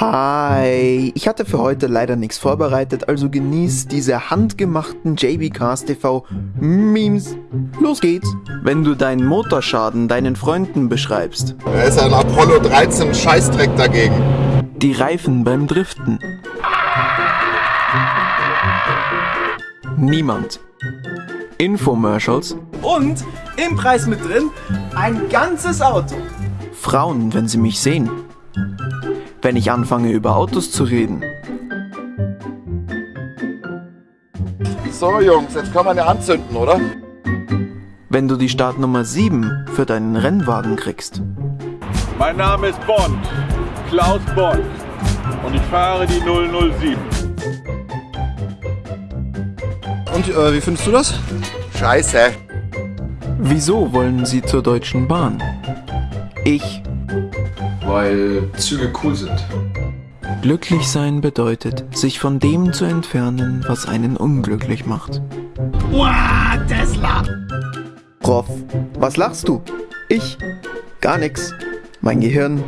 Hi, ich hatte für heute leider nichts vorbereitet, also genieß diese handgemachten JB Cars TV Memes. Los geht's! Wenn du deinen Motorschaden deinen Freunden beschreibst, Er ist ein Apollo 13 Scheißdreck dagegen. die Reifen beim Driften. Niemand. Infomercials. Und im Preis mit drin ein ganzes Auto. Frauen, wenn sie mich sehen. Wenn ich anfange über Autos zu reden. So Jungs, jetzt kann man ja anzünden, oder? Wenn du die Startnummer 7 für deinen Rennwagen kriegst. Mein Name ist Bond, Klaus Bond. Und ich fahre die 007. Und äh, wie findest du das? Scheiße. Wieso wollen sie zur Deutschen Bahn? Ich. Weil Züge cool sind. Glücklich sein bedeutet, sich von dem zu entfernen, was einen unglücklich macht. Wow, Tesla! Prof, was lachst du? Ich? Gar nix. Mein Gehirn.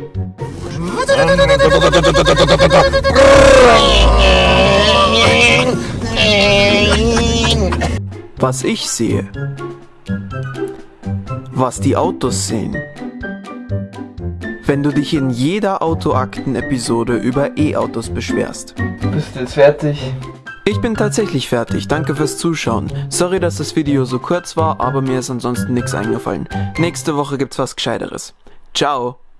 Was ich sehe. Was die Autos sehen. Wenn du dich in jeder Autoakten-Episode über E-Autos beschwerst. Bist du jetzt fertig? Ich bin tatsächlich fertig, danke fürs Zuschauen. Sorry, dass das Video so kurz war, aber mir ist ansonsten nichts eingefallen. Nächste Woche gibt's was Gescheiteres. Ciao!